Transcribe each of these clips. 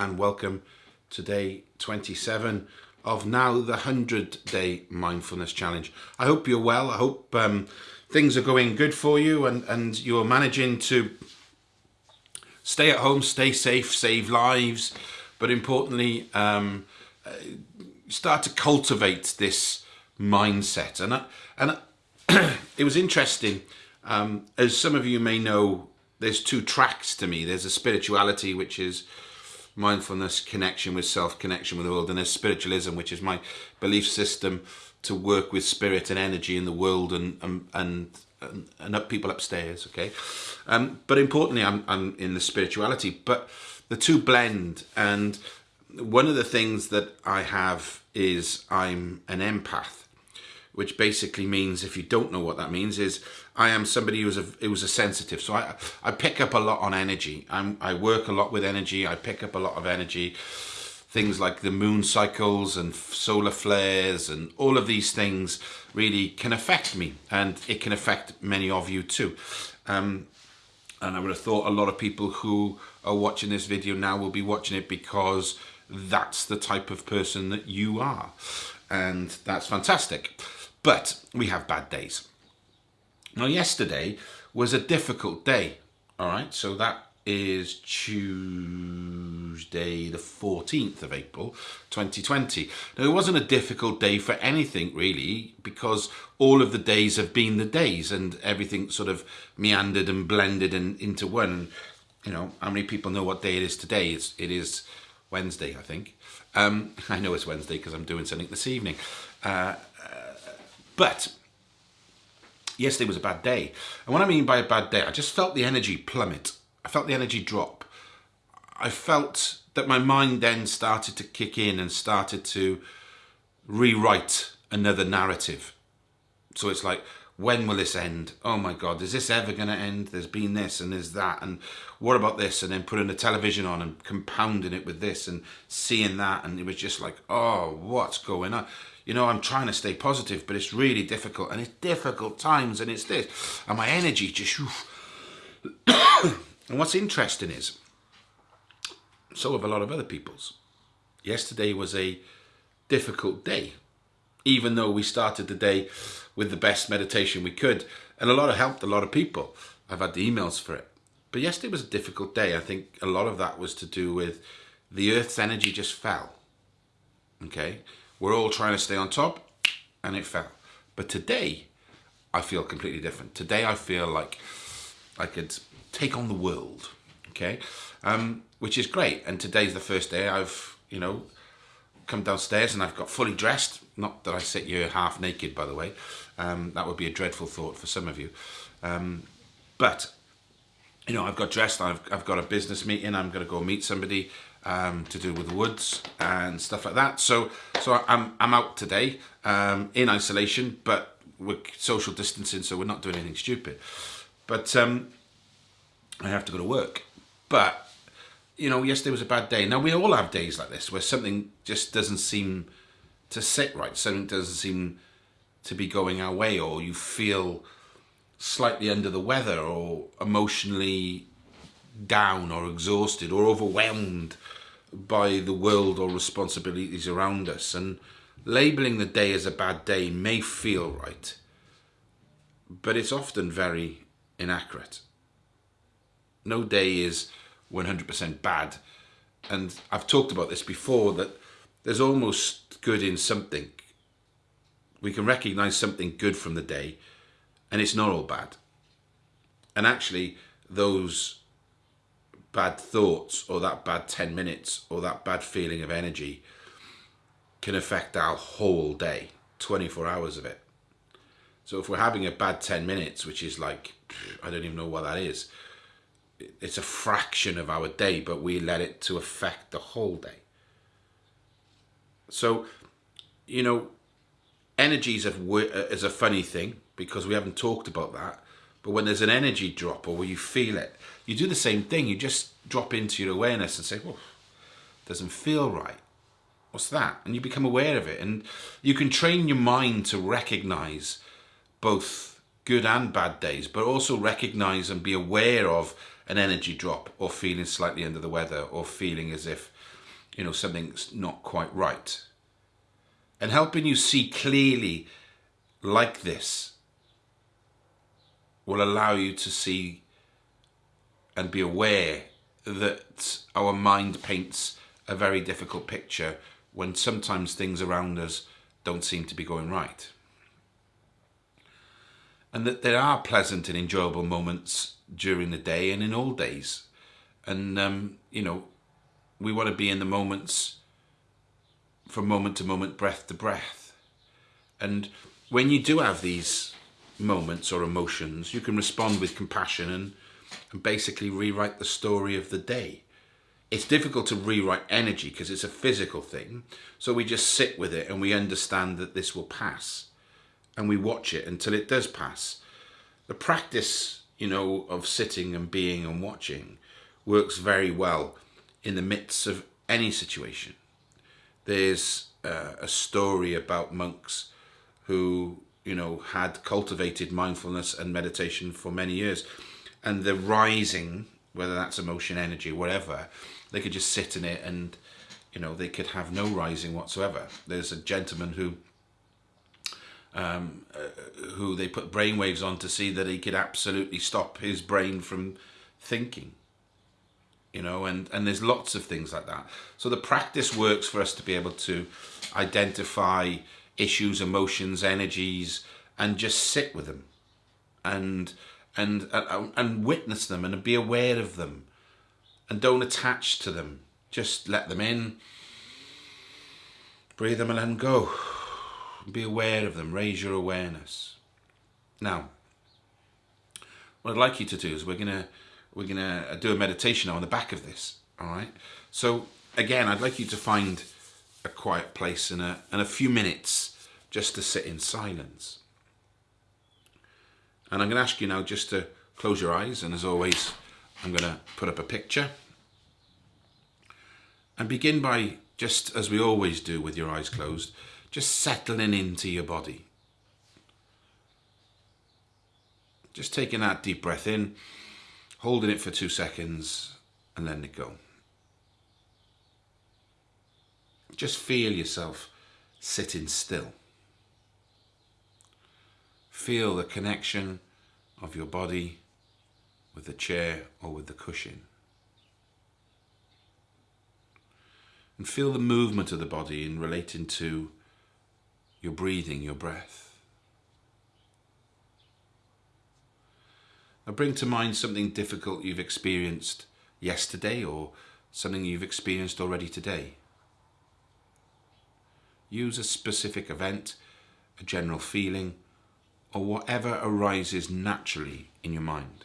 and welcome to day 27 of now the 100 day mindfulness challenge. I hope you're well. I hope um, things are going good for you and, and you're managing to stay at home, stay safe, save lives, but importantly, um, uh, start to cultivate this mindset. And, I, and I, it was interesting, um, as some of you may know, there's two tracks to me. There's a spirituality, which is mindfulness, connection with self, connection with the world, and there's spiritualism, which is my belief system to work with spirit and energy in the world and and and, and up people upstairs. Okay, um, but importantly, I'm I'm in the spirituality, but the two blend. And one of the things that I have is I'm an empath, which basically means if you don't know what that means is I am somebody who's a who's a sensitive. So I I pick up a lot on energy. I'm I work a lot with energy. I pick up a lot of energy. Things like the moon cycles and solar flares and all of these things really can affect me, and it can affect many of you too. Um, and I would have thought a lot of people who are watching this video now will be watching it because that's the type of person that you are, and that's fantastic. But we have bad days now, yesterday was a difficult day. All right, so that is Tuesday, the 14th of April, 2020. Now, it wasn't a difficult day for anything really, because all of the days have been the days and everything sort of meandered and blended and into one. You know, how many people know what day it is today? It's, it is Wednesday, I think. Um, I know it's Wednesday because I'm doing something this evening. Uh, uh, but yesterday was a bad day. And what I mean by a bad day, I just felt the energy plummet. I felt the energy drop. I felt that my mind then started to kick in and started to rewrite another narrative. So it's like, when will this end? Oh my God, is this ever going to end? There's been this and there's that. And what about this? And then putting the television on and compounding it with this and seeing that. And it was just like, oh, what's going on? You know, I'm trying to stay positive, but it's really difficult and it's difficult times and it's this. And my energy just... and what's interesting is, so have a lot of other people's. Yesterday was a difficult day, even though we started the day with the best meditation we could. And a lot of helped a lot of people. I've had the emails for it. But yesterday was a difficult day. I think a lot of that was to do with the Earth's energy just fell. Okay? We're all trying to stay on top and it fell. But today, I feel completely different. Today, I feel like I could take on the world, okay? Um, which is great. And today's the first day I've, you know, come downstairs and I've got fully dressed. Not that I sit here half naked, by the way. Um, that would be a dreadful thought for some of you. Um, but, you know, I've got dressed, I've, I've got a business meeting, I'm going to go meet somebody um, to do with the woods and stuff like that. So, so I'm I'm out today um, in isolation, but we're social distancing, so we're not doing anything stupid. But um, I have to go to work. But you know, yesterday was a bad day. Now we all have days like this where something just doesn't seem to sit right. Something doesn't seem to be going our way, or you feel slightly under the weather, or emotionally down or exhausted or overwhelmed by the world or responsibilities around us. And labeling the day as a bad day may feel right, but it's often very inaccurate. No day is 100% bad. And I've talked about this before that there's almost good in something. We can recognize something good from the day, and it's not all bad. And actually, those bad thoughts or that bad 10 minutes or that bad feeling of energy can affect our whole day, 24 hours of it. So if we're having a bad 10 minutes, which is like, I don't even know what that is, it's a fraction of our day, but we let it to affect the whole day. So, you know, energy is a, is a funny thing because we haven't talked about that. But when there's an energy drop or where you feel it, you do the same thing. You just drop into your awareness and say, well, doesn't feel right. What's that? And you become aware of it. And you can train your mind to recognize both good and bad days, but also recognize and be aware of an energy drop or feeling slightly under the weather or feeling as if you know, something's not quite right. And helping you see clearly like this will allow you to see and be aware that our mind paints a very difficult picture when sometimes things around us don't seem to be going right. And that there are pleasant and enjoyable moments during the day and in all days. And, um, you know, we want to be in the moments from moment to moment, breath to breath. And when you do have these moments or emotions, you can respond with compassion and, and basically rewrite the story of the day. It's difficult to rewrite energy because it's a physical thing. So we just sit with it and we understand that this will pass. And we watch it until it does pass. The practice, you know, of sitting and being and watching works very well in the midst of any situation. There's uh, a story about monks who, you know, had cultivated mindfulness and meditation for many years. And the rising, whether that's emotion, energy, whatever, they could just sit in it and, you know, they could have no rising whatsoever. There's a gentleman who um, uh, who they put brainwaves on to see that he could absolutely stop his brain from thinking you know and and there's lots of things like that so the practice works for us to be able to identify issues emotions energies and just sit with them and and and, and witness them and be aware of them and don't attach to them just let them in breathe them and let them go be aware of them raise your awareness now what i'd like you to do is we're to we're to do a meditation on the back of this. All right. So again, I'd like you to find a quiet place and a, and a few minutes just to sit in silence. And I'm going to ask you now just to close your eyes. And as always, I'm going to put up a picture. And begin by, just as we always do with your eyes closed, just settling into your body. Just taking that deep breath in holding it for two seconds and letting it go. Just feel yourself sitting still. Feel the connection of your body with the chair or with the cushion. And feel the movement of the body in relating to your breathing, your breath. Now bring to mind something difficult you've experienced yesterday or something you've experienced already today. Use a specific event, a general feeling, or whatever arises naturally in your mind.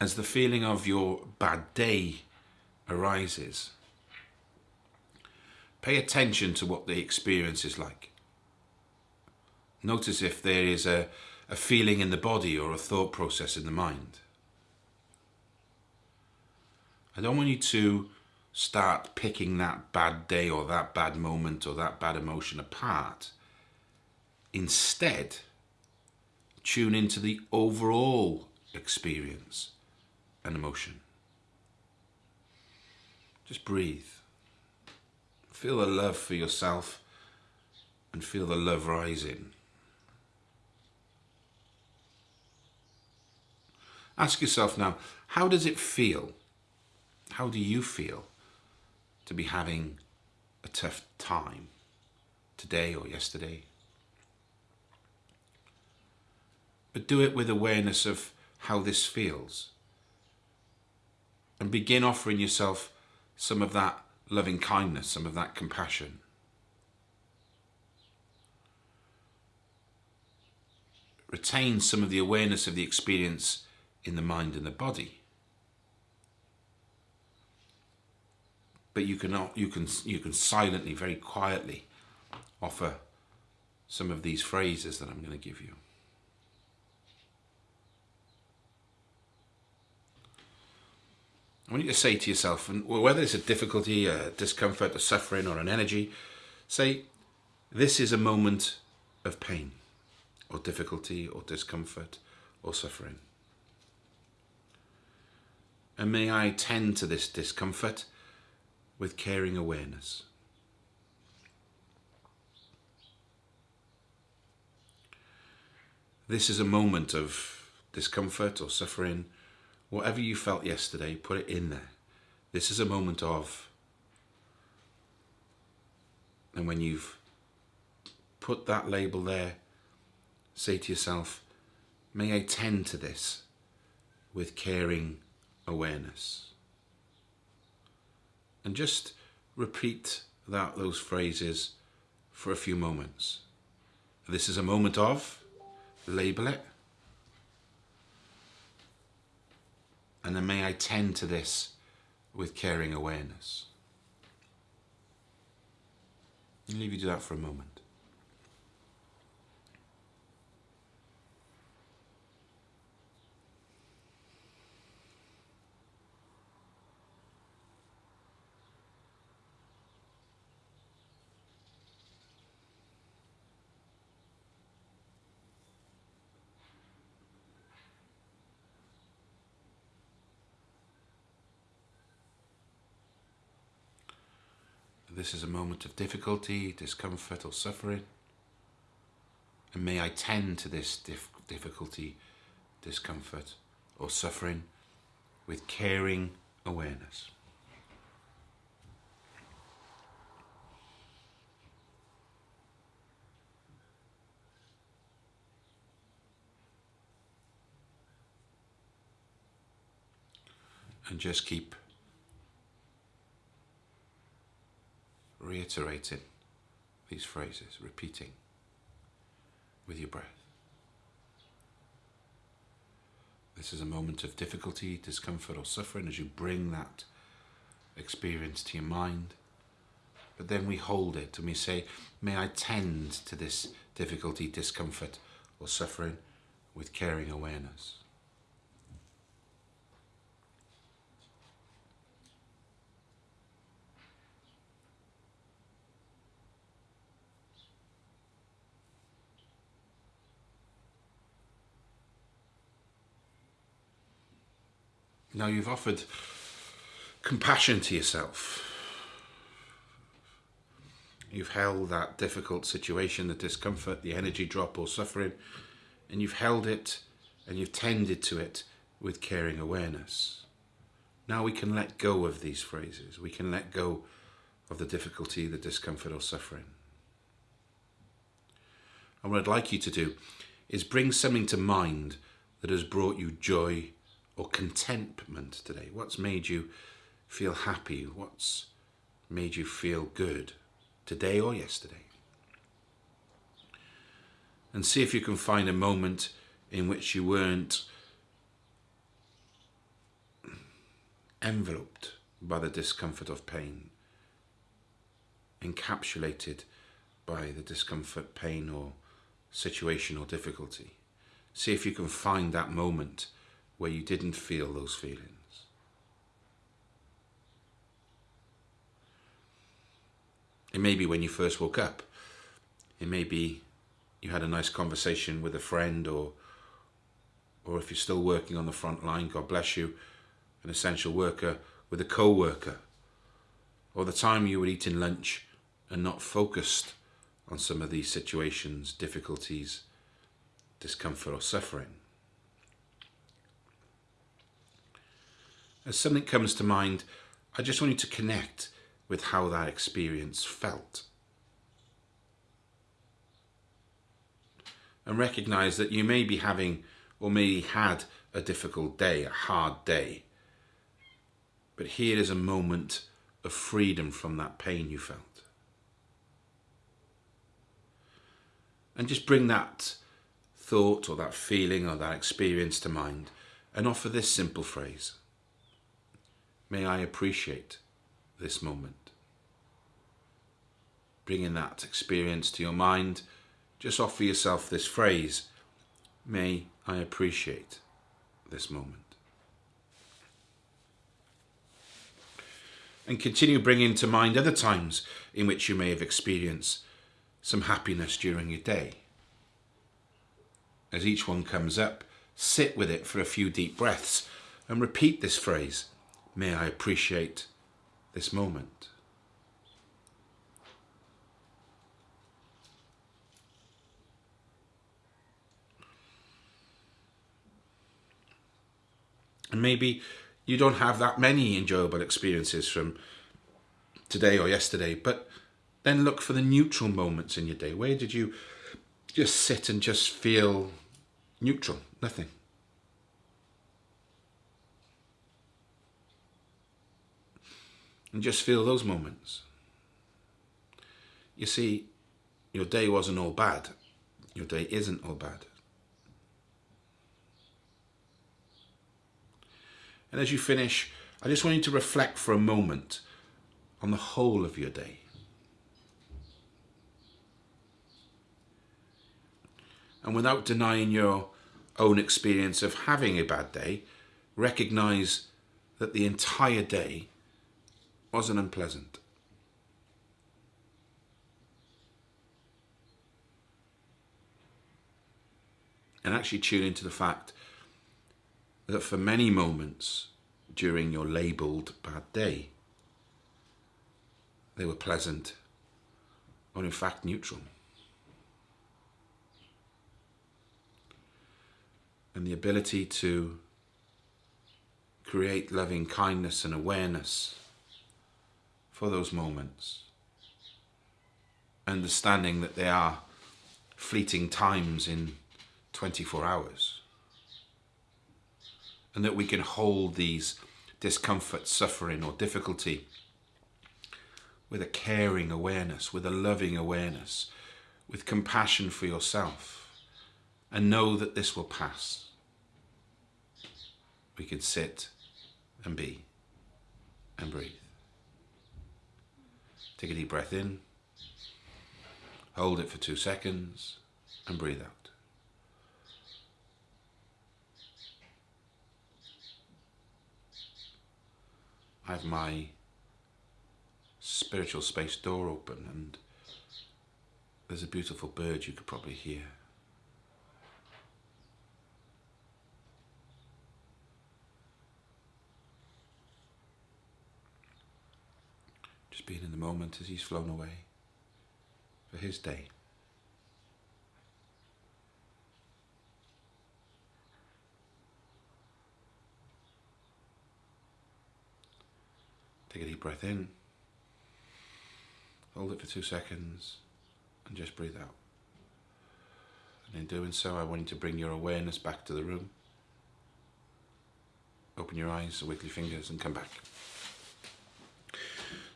As the feeling of your bad day arises, Pay attention to what the experience is like. Notice if there is a, a feeling in the body or a thought process in the mind. I don't want you to start picking that bad day or that bad moment or that bad emotion apart. Instead, tune into the overall experience and emotion. Just breathe. Feel the love for yourself and feel the love rising. Ask yourself now, how does it feel? How do you feel to be having a tough time today or yesterday? But do it with awareness of how this feels. And begin offering yourself some of that loving kindness, some of that compassion. Retain some of the awareness of the experience in the mind and the body. But you can, you can, you can silently, very quietly offer some of these phrases that I'm going to give you. I want you to say to yourself, and whether it's a difficulty, a discomfort, a suffering, or an energy, say, This is a moment of pain. or difficulty or discomfort or suffering. And may I tend to this discomfort with caring awareness. This is a moment of discomfort or suffering. Whatever you felt yesterday, put it in there. This is a moment of. And when you've put that label there, say to yourself, may I tend to this with caring awareness. And just repeat that those phrases for a few moments. This is a moment of, label it. And then may I tend to this with caring awareness. Leave you to that for a moment. This is a moment of difficulty, discomfort, or suffering. And may I tend to this dif difficulty, discomfort, or suffering with caring awareness. And just keep reiterating these phrases, repeating with your breath. This is a moment of difficulty, discomfort, or suffering as you bring that experience to your mind. But then we hold it and we say, May I tend to this difficulty, discomfort, or suffering with caring awareness. Now you've offered compassion to yourself. You've held that difficult situation, the discomfort, the energy drop or suffering, and you've held it and you've tended to it with caring awareness. Now we can let go of these phrases. We can let go of the difficulty, the discomfort or suffering. And what I'd like you to do is bring something to mind that has brought you joy or contentment today? What's made you feel happy? What's made you feel good today or yesterday? And see if you can find a moment in which you weren't enveloped by the discomfort of pain, encapsulated by the discomfort, pain, or situation or difficulty. See if you can find that moment where you didn't feel those feelings. It may be when you first woke up. It may be you had a nice conversation with a friend or or if you're still working on the front line, God bless you, an essential worker with a co-worker. Or the time you were eating lunch and not focused on some of these situations, difficulties, discomfort or suffering. As something comes to mind, I just want you to connect with how that experience felt. And recognize that you may be having or maybe had a difficult day, a hard day. But here is a moment of freedom from that pain you felt. And just bring that thought or that feeling or that experience to mind and offer this simple phrase May I appreciate this moment. Bringing that experience to your mind, just offer yourself this phrase May I appreciate this moment. And continue bringing to mind other times in which you may have experienced some happiness during your day. as each one comes up, sit with it for a few deep breaths and repeat this phrase May I appreciate this moment. And maybe you don't have that many enjoyable experiences from today or yesterday, but then look for the neutral moments in your day. Where did you just sit and just feel neutral? Nothing. And just feel those moments. You see, your day wasn't all bad. Your day isn't all bad. And as you finish, I just want you to reflect for a moment on the whole of your day. And without denying your own experience of having a bad day, recognize that the entire day wasn't unpleasant. And actually tune into the fact that for many moments during your labelled bad day, they were pleasant or in fact neutral. And the ability to create loving kindness and awareness for those moments, understanding that they are fleeting times in 24 hours and that we can hold these discomfort, suffering, or difficulty with a caring awareness, with a loving awareness, with compassion for yourself, and know that this will pass. We can sit and be and breathe. Take a deep breath in, hold it for two seconds, and breathe out. I have my spiritual space door open and there's a beautiful bird you could probably hear. Just being in the moment as he's flown away for his day. Take a deep breath in. Hold it for two seconds and just breathe out. And in doing so, I want you to bring your awareness back to the room. Open your eyes, wiggle your fingers, and come back.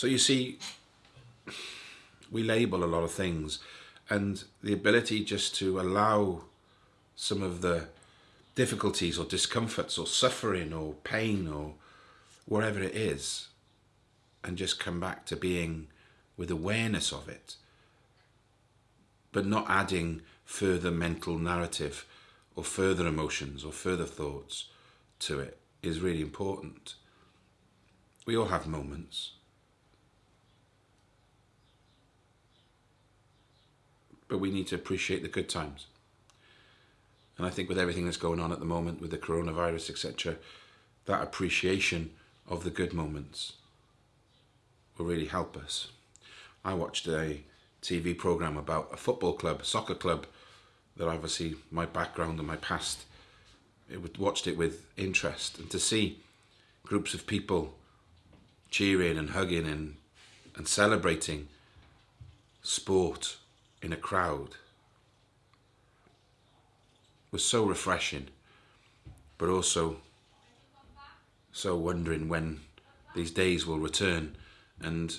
So you see, we label a lot of things, and the ability just to allow some of the difficulties or discomforts or suffering or pain or whatever it is and just come back to being with awareness of it, but not adding further mental narrative or further emotions or further thoughts to it is really important. We all have moments. But we need to appreciate the good times. And I think with everything that's going on at the moment with the coronavirus, etc., that appreciation of the good moments will really help us. I watched a TV program about a football club, a soccer club, that obviously my background and my past, it watched it with interest, and to see groups of people cheering and hugging and and celebrating sport in a crowd was so refreshing, but also so wondering when these days will return and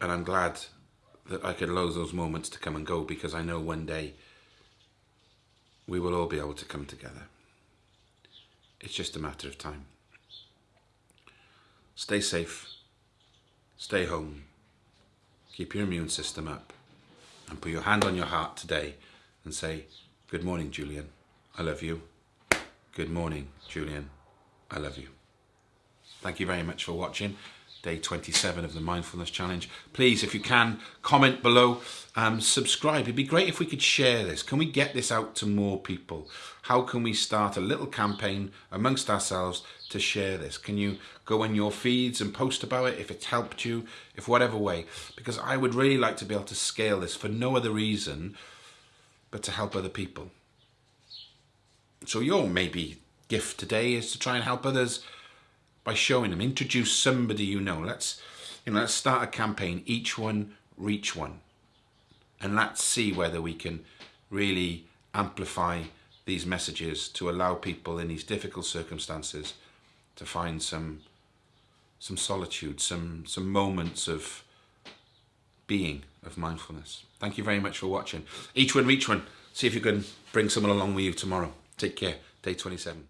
and I'm glad that I could allow those moments to come and go because I know one day we will all be able to come together. It's just a matter of time. Stay safe, stay home, keep your immune system up, and put your hand on your heart today and say, Good morning, Julian. I love you. Good morning, Julian. I love you. Thank you very much for watching day 27 of the Mindfulness Challenge. Please, if you can, comment below, um, subscribe. It'd be great if we could share this. Can we get this out to more people? How can we start a little campaign amongst ourselves to share this? Can you go on your feeds and post about it if it's helped you, if whatever way? Because I would really like to be able to scale this for no other reason but to help other people. So your maybe gift today is to try and help others by showing them. Introduce somebody you know. Let's you know, let's start a campaign. Each one reach one, and let's see whether we can really amplify these messages to allow people in these difficult circumstances to find some some solitude, some some moments of being of mindfulness. Thank you very much for watching. Each one reach one. See if you can bring someone along with you tomorrow. Take care. Day 27.